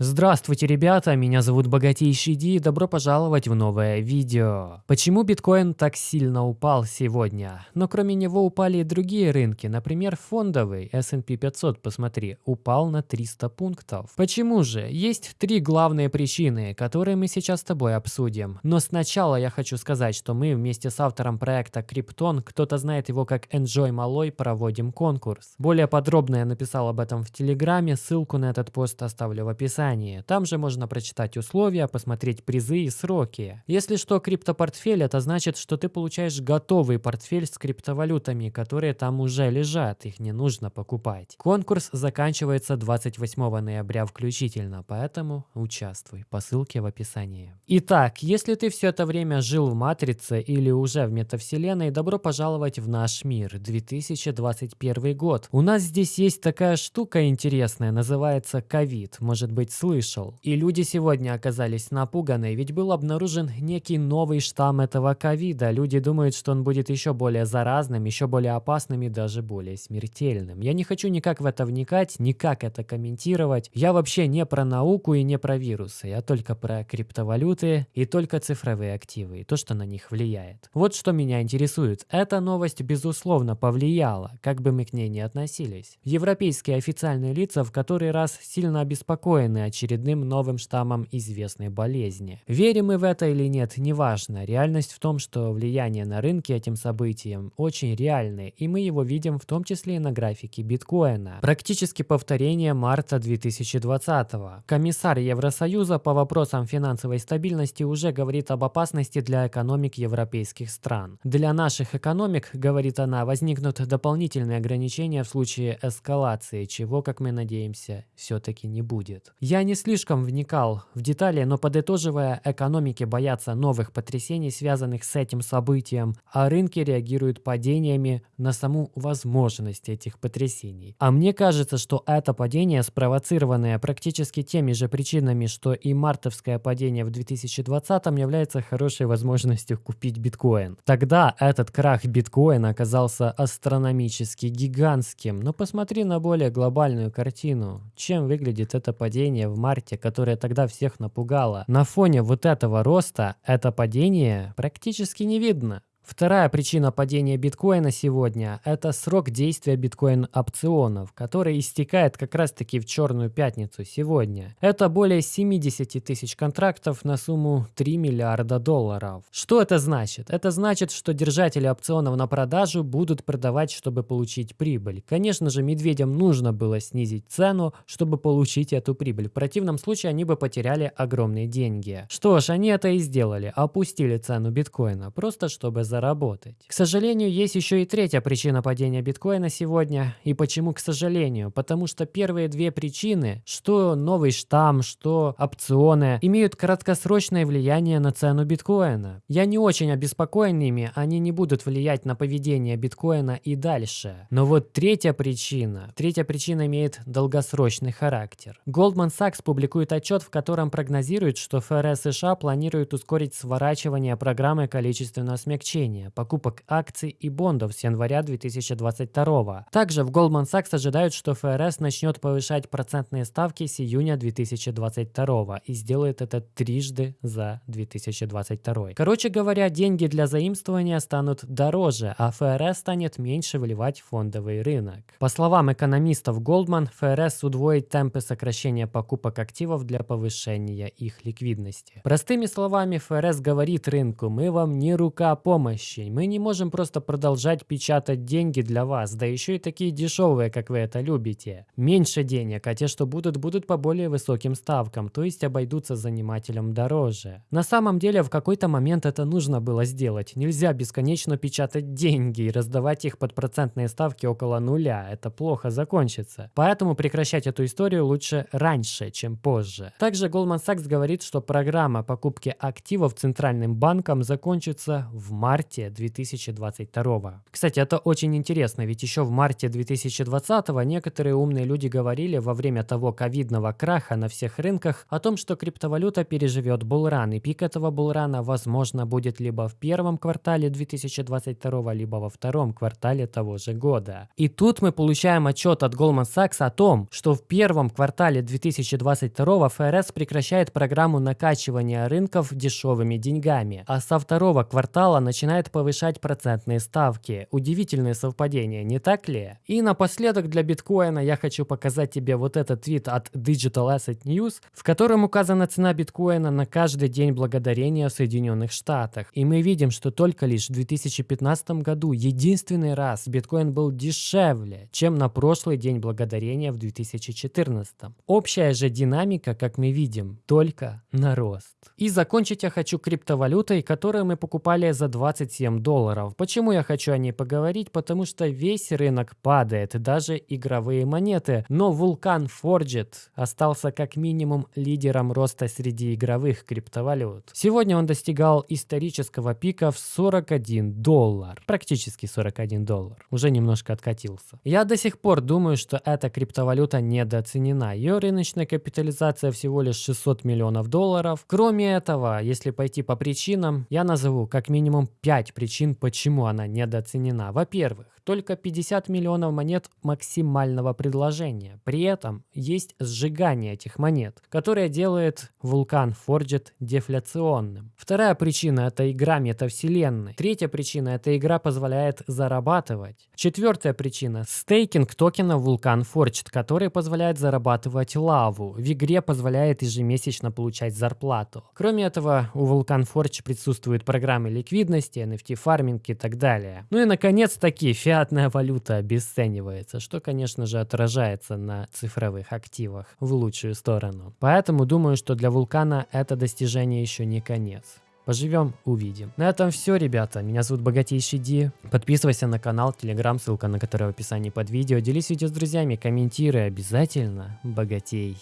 Здравствуйте, ребята, меня зовут Богатейший Ди и добро пожаловать в новое видео. Почему биткоин так сильно упал сегодня? Но кроме него упали и другие рынки, например, фондовый S&P 500, посмотри, упал на 300 пунктов. Почему же? Есть три главные причины, которые мы сейчас с тобой обсудим. Но сначала я хочу сказать, что мы вместе с автором проекта Криптон, кто-то знает его как Enjoy Малой, проводим конкурс. Более подробно я написал об этом в Телеграме, ссылку на этот пост оставлю в описании описании. Там же можно прочитать условия, посмотреть призы и сроки. Если что, криптопортфель это значит, что ты получаешь готовый портфель с криптовалютами, которые там уже лежат, их не нужно покупать. Конкурс заканчивается 28 ноября включительно, поэтому участвуй по ссылке в описании. Итак, если ты все это время жил в Матрице или уже в метавселенной, добро пожаловать в наш мир, 2021 год. У нас здесь есть такая штука интересная, называется ковид. Может быть слышал. И люди сегодня оказались напуганы, ведь был обнаружен некий новый штамм этого ковида. Люди думают, что он будет еще более заразным, еще более опасным и даже более смертельным. Я не хочу никак в это вникать, никак это комментировать. Я вообще не про науку и не про вирусы. Я только про криптовалюты и только цифровые активы и то, что на них влияет. Вот что меня интересует. Эта новость, безусловно, повлияла, как бы мы к ней ни относились. Европейские официальные лица в который раз сильно обеспокоены очередным новым штаммом известной болезни. Верим мы в это или нет, неважно. Реальность в том, что влияние на рынки этим событием очень реальное, и мы его видим в том числе и на графике биткоина. Практически повторение марта 2020 -го. Комиссар Евросоюза по вопросам финансовой стабильности уже говорит об опасности для экономик европейских стран. Для наших экономик, говорит она, возникнут дополнительные ограничения в случае эскалации, чего, как мы надеемся, все-таки не будет. Я не слишком вникал в детали, но подытоживая, экономики боятся новых потрясений, связанных с этим событием, а рынки реагируют падениями на саму возможность этих потрясений. А мне кажется, что это падение, спровоцированное практически теми же причинами, что и мартовское падение в 2020 является хорошей возможностью купить биткоин. Тогда этот крах биткоина оказался астрономически гигантским, но посмотри на более глобальную картину. Чем выглядит это падение падение в марте, которое тогда всех напугало, на фоне вот этого роста это падение практически не видно. Вторая причина падения биткоина сегодня – это срок действия биткоин-опционов, который истекает как раз-таки в черную пятницу сегодня. Это более 70 тысяч контрактов на сумму 3 миллиарда долларов. Что это значит? Это значит, что держатели опционов на продажу будут продавать, чтобы получить прибыль. Конечно же, медведям нужно было снизить цену, чтобы получить эту прибыль. В противном случае они бы потеряли огромные деньги. Что ж, они это и сделали. Опустили цену биткоина, просто чтобы заработать. К сожалению, есть еще и третья причина падения биткоина сегодня. И почему к сожалению? Потому что первые две причины, что новый штамм, что опционы, имеют краткосрочное влияние на цену биткоина. Я не очень обеспокоен ими, они не будут влиять на поведение биткоина и дальше. Но вот третья причина, третья причина имеет долгосрочный характер. Goldman Sachs публикует отчет, в котором прогнозирует, что ФРС США планирует ускорить сворачивание программы количественного смягчения увеличения покупок акций и бондов с января 2022. Также в Goldman Sachs ожидают, что ФРС начнет повышать процентные ставки с июня 2022 и сделает это трижды за 2022. Короче говоря, деньги для заимствования станут дороже, а ФРС станет меньше вливать в фондовый рынок. По словам экономистов Goldman, ФРС удвоит темпы сокращения покупок активов для повышения их ликвидности. Простыми словами, ФРС говорит рынку, мы вам не рука помощи, помощи. Мы не можем просто продолжать печатать деньги для вас, да еще и такие дешевые, как вы это любите. Меньше денег, а те, что будут, будут по более высоким ставкам, то есть обойдутся занимателям дороже. На самом деле, в какой-то момент это нужно было сделать. Нельзя бесконечно печатать деньги и раздавать их под процентные ставки около нуля. Это плохо закончится. Поэтому прекращать эту историю лучше раньше, чем позже. Также Goldman Sachs говорит, что программа покупки активов Центральным банком закончится в марте марте 2022. Кстати, это очень интересно, ведь еще в марте 2020 некоторые умные люди говорили во время того ковидного краха на всех рынках о том, что криптовалюта переживет булран, и пик этого булрана, возможно, будет либо в первом квартале 2022, либо во втором квартале того же года. И тут мы получаем отчет от Goldman Sachs о том, что в первом квартале 2022 ФРС прекращает программу накачивания рынков дешевыми деньгами, а со второго квартала начинает повышать процентные ставки. Удивительное совпадение, не так ли? И напоследок для биткоина я хочу показать тебе вот этот твит от Digital Asset News, в котором указана цена биткоина на каждый день благодарения в Соединенных Штатах. И мы видим, что только лишь в 2015 году единственный раз биткоин был дешевле, чем на прошлый день благодарения в 2014. Общая же динамика, как мы видим, только на рост. И закончить я хочу криптовалютой, которую мы покупали за 27 долларов. Почему я хочу о ней поговорить? Потому что весь рынок падает, даже игровые монеты. Но вулкан Forged остался как минимум лидером роста среди игровых криптовалют. Сегодня он достигал исторического пика в 41 доллар. Практически 41 доллар. Уже немножко откатился. Я до сих пор думаю, что эта криптовалюта недооценена. Ее рыночная капитализация всего лишь 600 миллионов долларов. Кроме этого, если пойти по причинам, я назову как минимум 5 причин, почему она недооценена. Во-первых, только 50 миллионов монет максимального предложения. При этом есть сжигание этих монет, которое делает вулкан Forged дефляционным. Вторая причина – это игра метавселенной. Третья причина – эта игра позволяет зарабатывать. Четвертая причина – стейкинг токена вулкан Forged, который позволяет зарабатывать лаву. В игре позволяет ежемесячно получать зарплату. Кроме этого, у Vulkan Forge присутствуют программы ликвидности, NFT-фарминг и так далее. Ну и наконец-таки фиатная валюта обесценивается, что, конечно же, отражается на цифровых активах в лучшую сторону. Поэтому думаю, что для Вулкана это достижение еще не конец. Поживем, увидим. На этом все, ребята. Меня зовут Богатейший Ди. Подписывайся на канал, телеграм, ссылка на который в описании под видео. Делись видео с друзьями, комментируй обязательно. Богатей.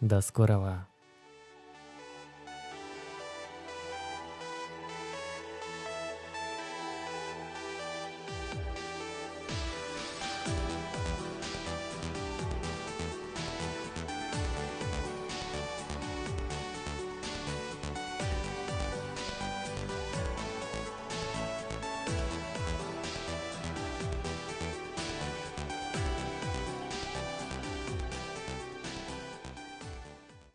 До скорого.